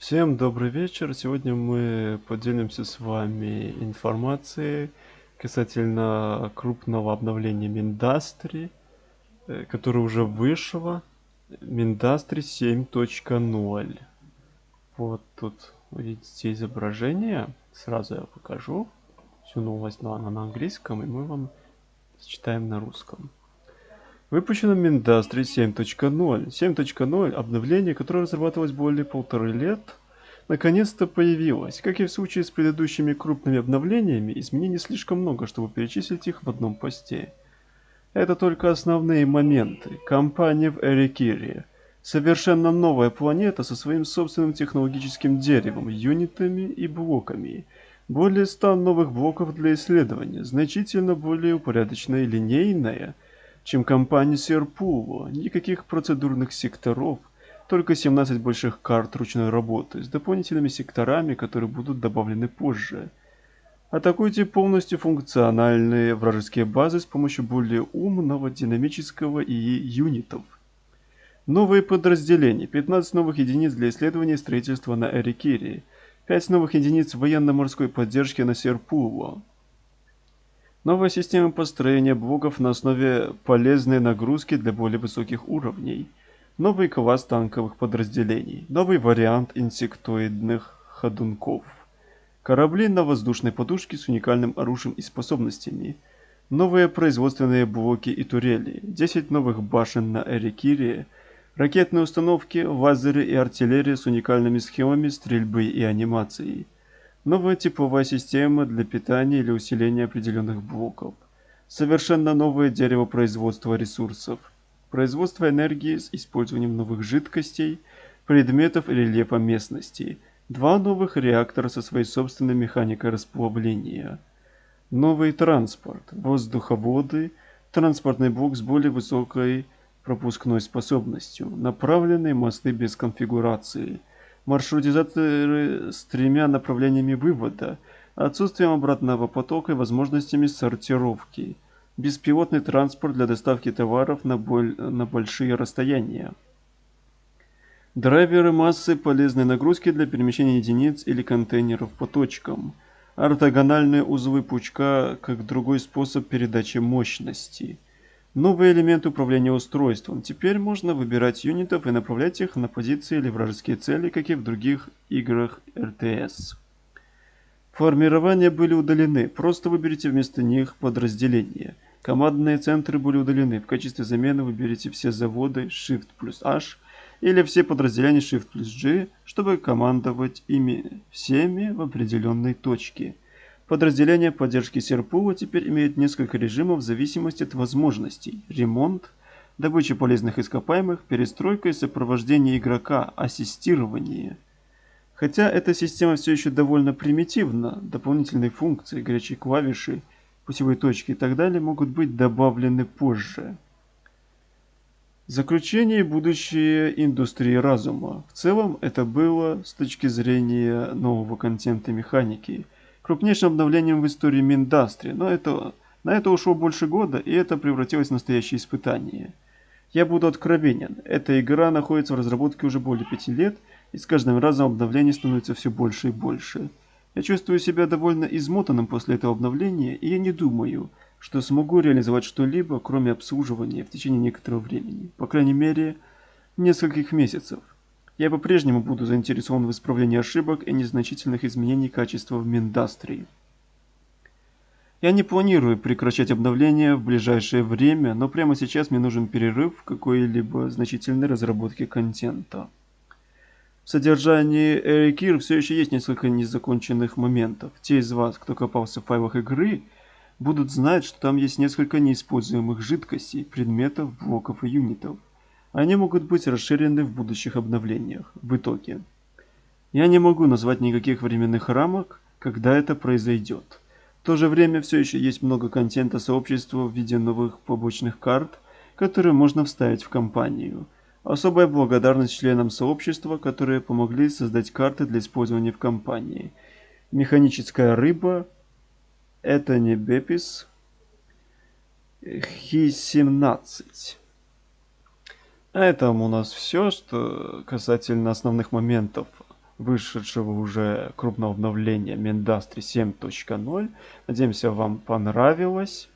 Всем добрый вечер. Сегодня мы поделимся с вами информацией касательно крупного обновления Миндастри, э, которое уже вышло. Миндастри 7.0. Вот тут видите изображение. Сразу я покажу всю новость, но она на английском, и мы вам зачитаем на русском. Выпущено Миндастри 7.0. 7.0 обновление, которое разрабатывалось более полторы лет, наконец-то появилось. Как и в случае с предыдущими крупными обновлениями, изменений слишком много, чтобы перечислить их в одном посте. Это только основные моменты. Компания в Эрикире. Совершенно новая планета со своим собственным технологическим деревом, юнитами и блоками. Более 100 новых блоков для исследования, значительно более упорядоченная и линейная – чем компания Серпуло. Никаких процедурных секторов, только 17 больших карт ручной работы с дополнительными секторами, которые будут добавлены позже. Атакуйте полностью функциональные вражеские базы с помощью более умного динамического ИИ юнитов. Новые подразделения. 15 новых единиц для исследования и строительства на Эрикире. 5 новых единиц военно-морской поддержки на Серпуло. Новая система построения блоков на основе полезной нагрузки для более высоких уровней. Новый класс танковых подразделений. Новый вариант инсектоидных ходунков. Корабли на воздушной подушке с уникальным оружием и способностями. Новые производственные блоки и турели. 10 новых башен на Эрикире. Ракетные установки, лазеры и артиллерия с уникальными схемами стрельбы и анимацией. Новая тепловая система для питания или усиления определенных блоков. Совершенно новое дерево производства ресурсов. Производство энергии с использованием новых жидкостей, предметов и рельефа местности. Два новых реактора со своей собственной механикой расплавления. Новый транспорт, воздуховоды, транспортный блок с более высокой пропускной способностью, направленные мосты без конфигурации – маршрутизаторы с тремя направлениями вывода, отсутствием обратного потока и возможностями сортировки, беспилотный транспорт для доставки товаров на, боль... на большие расстояния. Драйверы массы полезной нагрузки для перемещения единиц или контейнеров по точкам. Ортогональные узлы пучка как другой способ передачи мощности. Новый элемент управления устройством. Теперь можно выбирать юнитов и направлять их на позиции или вражеские цели, как и в других играх РТС. Формирования были удалены, просто выберите вместо них подразделения. Командные центры были удалены, в качестве замены выберите все заводы Shift плюс H или все подразделения Shift плюс G, чтобы командовать ими всеми в определенной точке. Подразделения поддержки Серпула теперь имеют несколько режимов в зависимости от возможностей. Ремонт, добыча полезных ископаемых, перестройка и сопровождение игрока, ассистирование. Хотя эта система все еще довольно примитивна, дополнительные функции, горячие клавиши, путевые точки и так далее могут быть добавлены позже. Заключение будущее индустрии разума. В целом это было с точки зрения нового контента механики – крупнейшим обновлением в истории Миндастри, но это, на это ушло больше года, и это превратилось в настоящее испытание. Я буду откровенен, эта игра находится в разработке уже более пяти лет, и с каждым разом обновлений становится все больше и больше. Я чувствую себя довольно измотанным после этого обновления, и я не думаю, что смогу реализовать что-либо, кроме обслуживания в течение некоторого времени, по крайней мере, нескольких месяцев. Я по-прежнему буду заинтересован в исправлении ошибок и незначительных изменений качества в Миндастрии. Я не планирую прекращать обновление в ближайшее время, но прямо сейчас мне нужен перерыв в какой-либо значительной разработке контента. В содержании Эрикир все еще есть несколько незаконченных моментов. Те из вас, кто копался в файлах игры, будут знать, что там есть несколько неиспользуемых жидкостей, предметов, блоков и юнитов. Они могут быть расширены в будущих обновлениях. В итоге. Я не могу назвать никаких временных рамок, когда это произойдет. В то же время все еще есть много контента сообщества в виде новых побочных карт, которые можно вставить в компанию. Особая благодарность членам сообщества, которые помогли создать карты для использования в компании. Механическая рыба, это не Бепис, Хи-17. На этом у нас все, что касательно основных моментов вышедшего уже крупного обновления Mendastry 7.0. Надеемся, вам понравилось.